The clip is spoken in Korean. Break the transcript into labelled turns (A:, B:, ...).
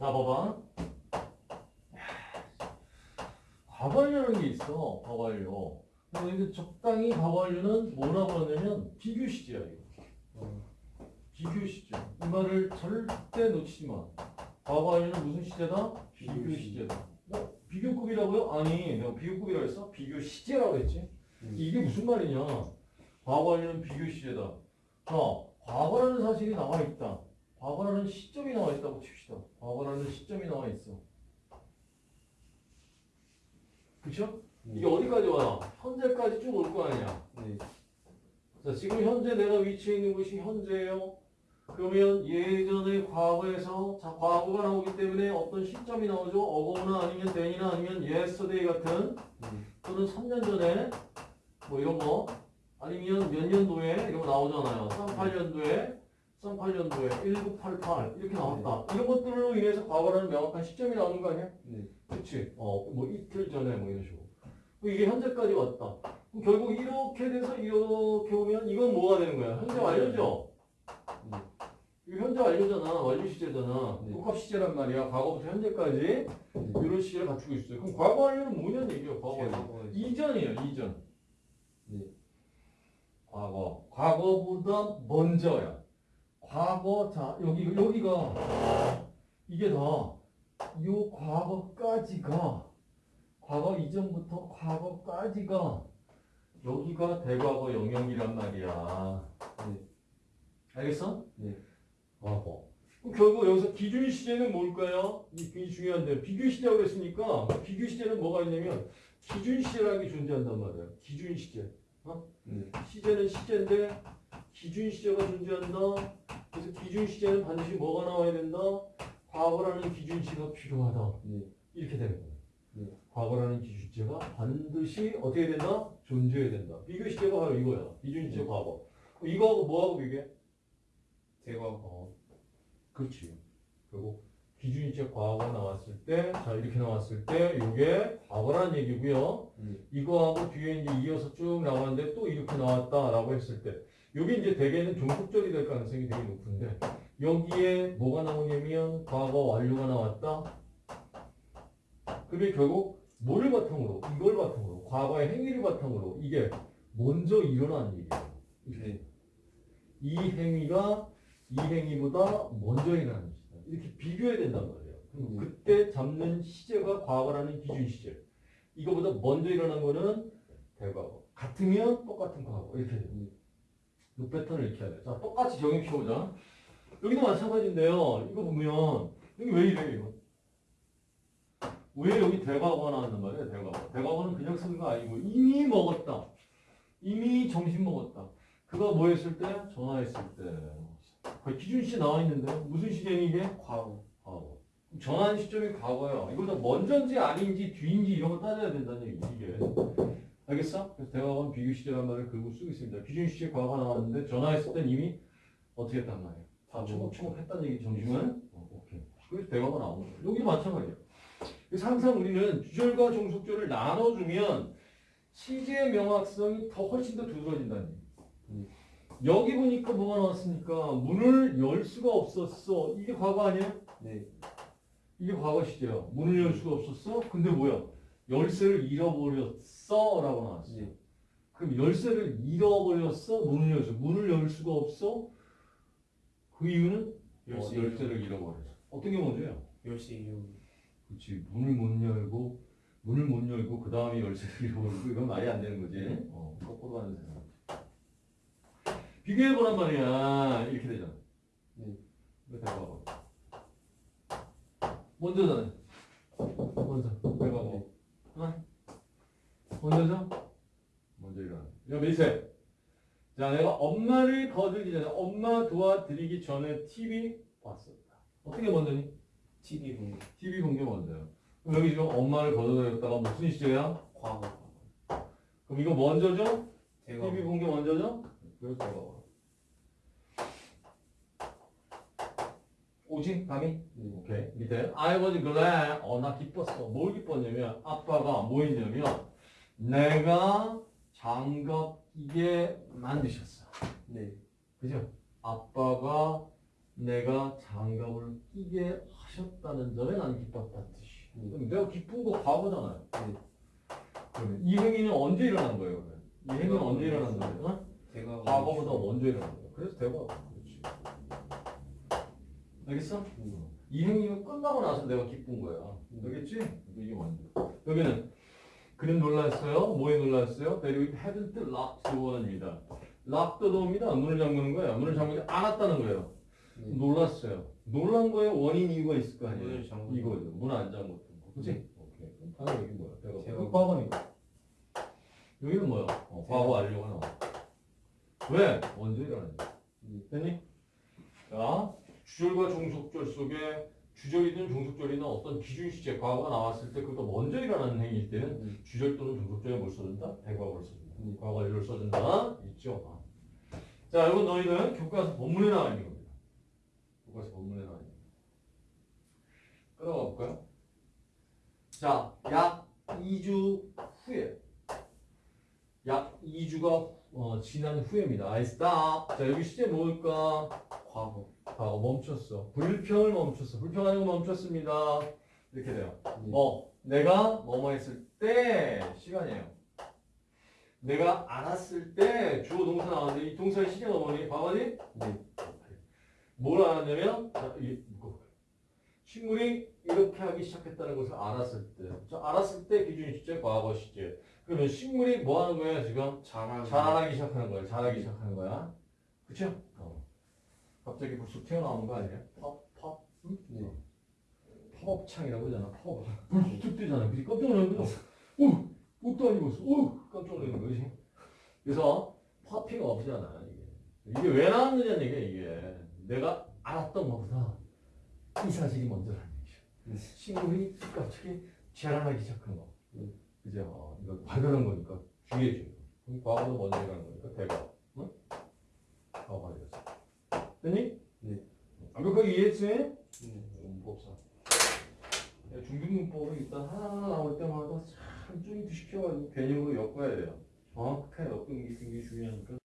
A: 자, 봐봐. 과거완료라는 게 있어. 과거완료. 근데 이게 적당히 과거완료는 뭐라고 하냐면 비교 시제야, 이거.
B: 어,
A: 비교 시제. 이 말을 절대 놓치지 마. 과거완료는 무슨 시제다? 비교
B: 비교
A: 시제다. 뭐 비교급이라고요? 아니, 내가 비교급이라고 했어? 비교 시제라고 했지.
B: 음.
A: 이게 무슨 말이냐? 과거완료는 비교 시제다. 자, 과거라는 사실이 나와 있다. 과거라는 시점이 나와 있다고 칩시다. 과거라는 시점이 나와 있어. 그쵸? 이게 어디까지 와? 현재까지 쭉 올 거 아니야.
B: 네.
A: 자, 지금 현재 내가 위치해 있는 곳이 현재예요. 그러면 예전의 과거에서 자, 과거가 나오기 때문에 어떤 시점이 나오죠. 어거나 아니면 then이나 아니면 yesterday 같은
B: 음.
A: 또는 3년 전에 뭐 이런 거 아니면 몇 년도에 이런 거 나오잖아요. 38년도에 38년도에 1988 이렇게 나왔다. 이런 것들로 인해서 과거라는 명확한 시점이 나오는 거 아니야?
B: 네.
A: 그치? 어, 뭐 이틀 전에 뭐 이런 식으로. 그럼 이게 현재까지 왔다. 그럼 결국 이렇게 돼서 이렇게 오면 이건 뭐가 되는 거야? 현재 완료죠?
B: 네.
A: 이거 현재 완료잖아. 완료 시제잖아.
B: 네.
A: 복합 시제란 말이야. 과거부터 현재까지
B: 네.
A: 이런 시제를 갖추고 있어요. 그럼 과거 완료는 뭐냐는 얘기예요. 과거 완료. 이전이에요. 이전.
B: 네.
A: 과거. 과거보다 먼저야. 과거 자 여기 여기가 이게 다요 과거까지가 과거 이전부터 과거까지가 여기가 대과거 영역이란 말이야.
B: 네.
A: 알겠어?
B: 네.
A: 과거. 그럼 결국 여기서 기준 시제는 뭘까요? 이 굉장히 중요한데 비교 시제라고 했으니까 비교 시제는 뭐가 있냐면 기준 시제라는 게 존재한단 말이야. 기준 시제.
B: 네.
A: 시제는 시제인데 기준 시제가 존재한다. 그래서 기준 시제는 반드시 뭐가 나와야 된다? 과거라는 기준 시가 필요하다.
B: 네.
A: 이렇게 되는 거예요.
B: 네.
A: 과거라는 기준 시제가 반드시 어떻게 된다? 존재해야 된다. 비교 시제가 바로 이거야. 기준 시제
B: 네.
A: 과거. 이거하고 뭐하고 비교해?
B: 대과거.
A: 어, 그렇지. 그리고 기준 시제 과거가 나왔을 때, 자 이렇게 나왔을 때 이게 과거라는 얘기고요.
B: 네.
A: 이거하고 뒤에 이제 이어서 쭉 나왔는데 또 이렇게 나왔다라고 했을 때 여기 이제 대개는 종속절이 될 가능성이 되게 높은데 여기에 뭐가 나오냐면 과거 완료가 나왔다. 그게 결국 뭐를 바탕으로 이걸 바탕으로 과거의 행위를 바탕으로 이게 먼저 일어난 일이에요.
B: 네.
A: 이 행위가 이 행위보다 먼저 일어나는 시다. 이렇게 비교해야 된단 말이에요.
B: 음.
A: 그때 잡는 시제가 과거라는 기준 시제. 이거보다 먼저 일어난 거는 대과거. 같으면 똑같은 과거. 이렇게. 이 패턴을 이렇게 해야 돼. 자, 똑같이 정립해보자. 여기도 마찬가지인데요. 이거 보면 여기 왜 이래 이거? 왜 여기 대과거가 나왔단 말이에요? 대과거. 대과거는 그냥 쓴 거 아니고 이미 먹었다. 이미 점심 먹었다. 그가 뭐 했을 때? 전화했을 때. 그 기준 시제 나와 있는데 무슨 시제니 이게?
B: 과거.
A: 과거. 전환 시점이 과거야. 이거보다 먼저인지 아닌지 뒤인지 이런 거 따져야 된다는 얘기 이게. 알겠어? 그래서 대화원 비교 시제란 말을 글고 쓰고 있습니다. 기준 시제 과거가 나왔는데 전화했을 땐 이미 어떻게 했단 말이야. 다 초목초목 했다는 얘기 점심은? 어, 오케이. 그래서 대화가 나오는 거야. 여기도 마찬가지야. 그래서 항상 우리는 주절과 종속절을 나눠주면 시제의 명확성이 더 훨씬 더 두드러진다는 얘기.
B: 음.
A: 여기 보니까 뭐가 나왔습니까? 문을 열 수가 없었어. 이게 과거 아니야?
B: 네.
A: 이게 과거 시제야. 문을 열 수가 없었어? 근데 뭐야? 열쇠를 잃어버렸어? 라고 나왔어.
B: 네.
A: 그럼 열쇠를 잃어버렸어? 문을 열수 문을 열 수가 없어? 그 이유는
B: 열쇠
A: 어, 열쇠를 잃어버렸어. 어떤 게 먼저야?
B: 열쇠 이용.
A: 그렇지. 문을 못 열고 문을 못 열고 그 다음에 열쇠를 잃어버리고 이건 말이 안 되는 거지. 어, 거꾸로 가는 세상. 비교해 보란 말이야. 이렇게 되잖아.
B: 네.
A: 이거 대봐봐. 먼저잖아. 먼저. 대봐봐. 하나. 먼저죠? 먼저 일어나. 이거 몇 세? 자, 내가 엄마를 거들기 전에, 엄마 도와드리기 전에 TV 봤었다. 어떻게 먼저니?
B: TV 본
A: TV 본게 먼저요. 그럼 여기 지금 엄마를 거둬들였다가 무슨 시제야?
B: 과거.
A: 그럼 이거 먼저죠? TV 본게 먼저죠? 그래서 봐봐. 오지? 감이?
B: 네.
A: 오케이. 밑에 I was glad. 어, 나 기뻤어. 뭘 기뻤냐면 아빠가 뭐 했냐면 내가 장갑 끼게 만드셨어.
B: 네.
A: 그죠? 아빠가 내가 장갑을 끼게 하셨다는 점에 난 기뻤다는 뜻이.
B: 네.
A: 그럼 내가 기쁜 거 과거잖아요.
B: 네.
A: 그러면 이 행위는 언제 일어난 거예요? 그러면? 이 행위는 언제 일어난 거예요? 어?
B: 대과거
A: 과거보다 먼저 일어난 거예요. 그래서 대과거. 그렇지. 알겠어?
B: 음.
A: 이 행위가 끝나고 나서 내가 기쁜 거야.
B: 음.
A: 알겠지? 이게 먼저. 여기는 그는 놀랐어요. 뭐에 놀랐어요? We hadn't locked the door입니다. lock the door입니다. 문을 잠그는 거예요. 문을 잠그지 않았다는 거예요.
B: 네.
A: 놀랐어요. 놀란 거에 원인 이유가 있을 거 아니에요. 이거죠. 문 안 잠궜던 거. 그치? 오케이. 그럼 당연히 여기 뭐야? 대가.
B: 대가.
A: 과거니까. 여기는 뭐야? 어, 과거 완료가 나와. 왜? 언제?
B: 네.
A: 됐니? 자, 주절과 종속절 속에 주절이든 종속절이나 어떤 기준 시제 과거가 나왔을 때 그거 먼저 일어나는 행위일 때는
B: 네.
A: 주절 또는 종속절에 뭘 써준다? 대과거를 써준다.
B: 음.
A: 과거 완료를 써준다. 있죠? 아. 자, 이건 너희는 교과서 본문에 나와 있는 겁니다. 교과서 본문에 나와 있는 겁니다. 끌어가 볼까요? 자, 약 2주 후에 약 2주가 어, 지난 후에입니다. I stop. 자, 여기 시제 뭘까?
B: 과거
A: 과거 멈췄어. 불평을 멈췄어. 불평하는 거 멈췄습니다. 이렇게 돼요.
B: 네.
A: 뭐 내가 뭐뭐 했을 때 시간이에요. 내가 알았을 때 주어 동사 나왔는데 이 동사의 시제가 뭐니? 과거지?
B: 네.
A: 뭘 알았냐면 자, 이 묶어볼게요. 식물이 이렇게 하기 시작했다는 것을 알았을 때. 자, 알았을 때 기준 시제, 과거 시제. 그러면 식물이 뭐 하는 거야 지금?
B: 자라
A: 자라기 시작하는 거야. 자라기 시작하는 거야. 그쵸? 어. 갑자기 벌써 튀어나오는 거 아니에요? pop, pop, 응?
B: 네.
A: 팝업창이라고 하잖아. 팝업. 불쑥 뜨잖아. 그지? 깜짝 놀라는 거죠? 오! 옷도 안 입었어. 오! 깜짝 놀라는 거지. 그래서 팝핑 없잖아. 이게. 이게 왜 나왔느냐는 얘기야, 이게. 내가 알았던 것보다 이 사실이 먼저라는 얘기죠.
B: 네.
A: 식물이 갑자기 자라나기 시작한 거.
B: 네.
A: 그죠? 어, 이거 발견한 거니까 뒤에 줘. 그럼 과거도 먼저 일어난 거니까 대가. 응? 과거가 되었어. 됐니?
B: 네.
A: 완벽하게 이해했지?
B: 네.
A: 문법사. 중등문법은 일단 하나하나 나올 때마다 참좀 시켜가지고 개념으로 엮어야 돼요. 정확하게 엮는 게 굉장히 중요하니까.